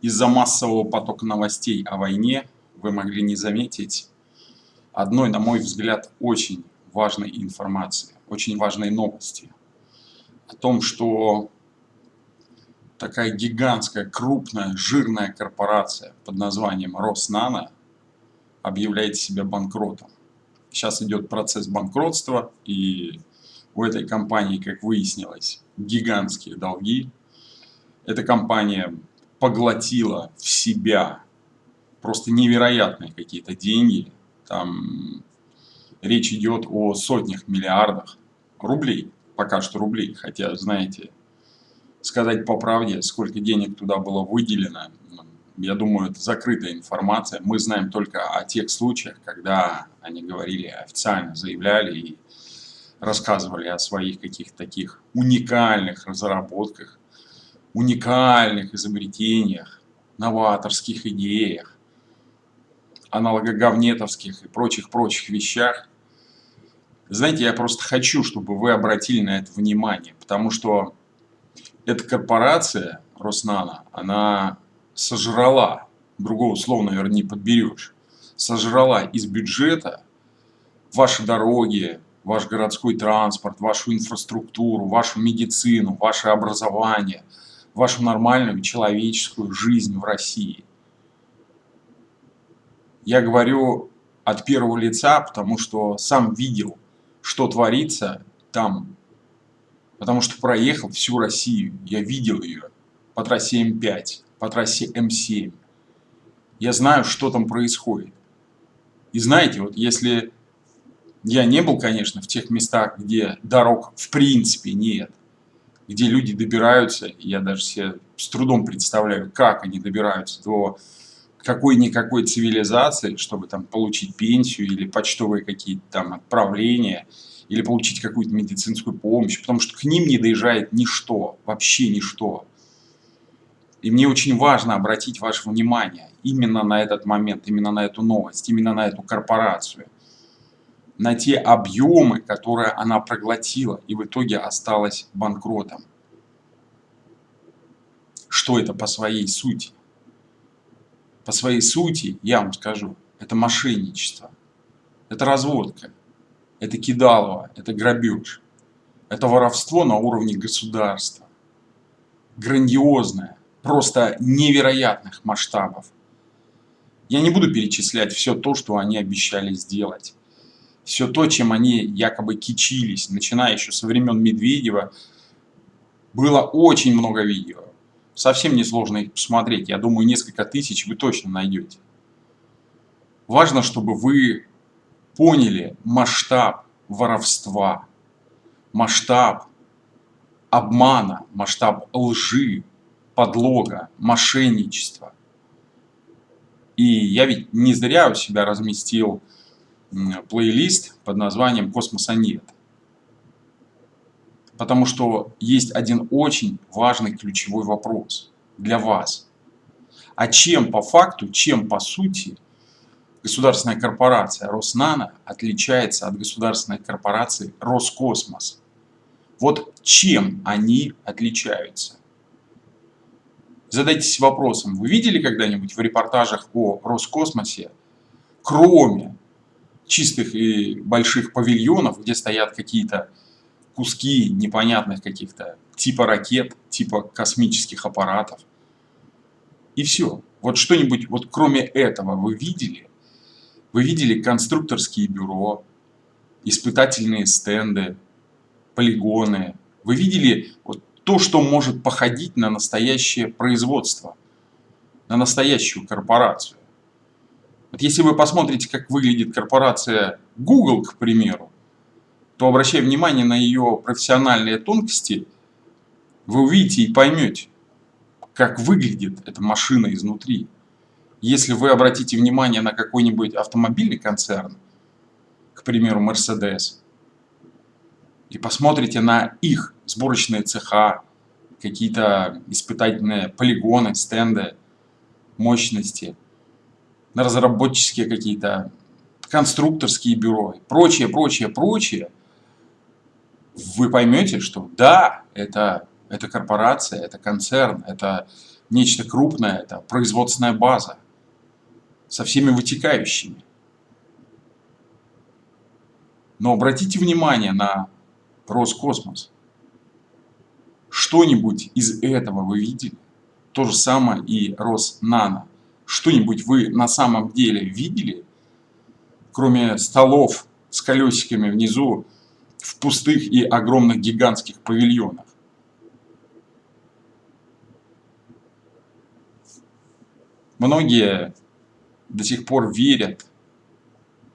из-за массового потока новостей о войне вы могли не заметить одной, на мой взгляд, очень важной информации, очень важной новости о том, что такая гигантская, крупная, жирная корпорация под названием Роснано объявляет себя банкротом. Сейчас идет процесс банкротства, и у этой компании, как выяснилось, гигантские долги. Эта компания поглотила в себя просто невероятные какие-то деньги. Там речь идет о сотнях миллиардах рублей, пока что рублей, хотя, знаете, сказать по правде, сколько денег туда было выделено, я думаю, это закрытая информация. Мы знаем только о тех случаях, когда они говорили, официально заявляли и рассказывали о своих каких-то таких уникальных разработках, уникальных изобретениях, новаторских идеях, аналогоговнетовских и прочих-прочих вещах. Знаете, я просто хочу, чтобы вы обратили на это внимание, потому что эта корпорация, Роснана, она сожрала, другого слова, наверное, не подберешь, сожрала из бюджета ваши дороги, ваш городской транспорт, вашу инфраструктуру, вашу медицину, ваше образование, вашу нормальную человеческую жизнь в России. Я говорю от первого лица, потому что сам видел, что творится там потому что проехал всю Россию, я видел ее по трассе М5, по трассе М7. Я знаю, что там происходит. И знаете, вот если я не был, конечно, в тех местах, где дорог в принципе нет, где люди добираются, я даже себе с трудом представляю, как они добираются до какой-никакой цивилизации, чтобы там получить пенсию или почтовые какие-то там отправления – или получить какую-то медицинскую помощь, потому что к ним не доезжает ничто, вообще ничто. И мне очень важно обратить ваше внимание именно на этот момент, именно на эту новость, именно на эту корпорацию, на те объемы, которые она проглотила и в итоге осталась банкротом. Что это по своей сути? По своей сути, я вам скажу, это мошенничество, это разводка, это кидалово, это грабеж. Это воровство на уровне государства. Грандиозное, просто невероятных масштабов. Я не буду перечислять все то, что они обещали сделать. Все то, чем они якобы кичились, начиная еще со времен Медведева, было очень много видео. Совсем несложно их посмотреть. Я думаю, несколько тысяч вы точно найдете. Важно, чтобы вы поняли масштаб воровства, масштаб обмана, масштаб лжи, подлога, мошенничества. И я ведь не зря у себя разместил плейлист под названием «Космоса нет». Потому что есть один очень важный ключевой вопрос для вас. А чем по факту, чем по сути – государственная корпорация Роснано отличается от государственной корпорации Роскосмос. Вот чем они отличаются? Задайтесь вопросом, вы видели когда-нибудь в репортажах о Роскосмосе, кроме чистых и больших павильонов, где стоят какие-то куски непонятных каких-то типа ракет, типа космических аппаратов. И все. Вот что-нибудь, вот кроме этого вы видели? Вы видели конструкторские бюро, испытательные стенды, полигоны. Вы видели вот то, что может походить на настоящее производство, на настоящую корпорацию. Вот если вы посмотрите, как выглядит корпорация Google, к примеру, то обращая внимание на ее профессиональные тонкости, вы увидите и поймете, как выглядит эта машина изнутри. Если вы обратите внимание на какой-нибудь автомобильный концерн, к примеру, Mercedes, и посмотрите на их сборочные цеха, какие-то испытательные полигоны, стенды, мощности, на разработческие какие-то конструкторские бюро, прочее, прочее, прочее, вы поймете, что да, это Это корпорация, это концерн, это нечто крупное, это производственная база со всеми вытекающими. Но обратите внимание на Роскосмос. Что-нибудь из этого вы видели? То же самое и Роснано. Что-нибудь вы на самом деле видели, кроме столов с колесиками внизу в пустых и огромных гигантских павильонах? Многие до сих пор верят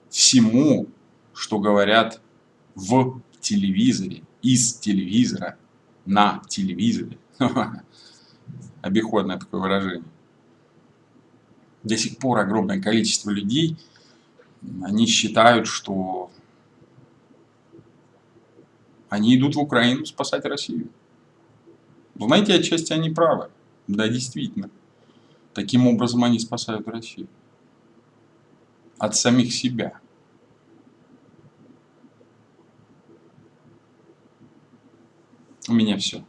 всему, что говорят в телевизоре, из телевизора, на телевизоре. Обиходное такое выражение. До сих пор огромное количество людей, они считают, что они идут в Украину спасать Россию. Знаете, отчасти они правы. Да, действительно. Таким образом они спасают Россию. От самих себя. У меня все.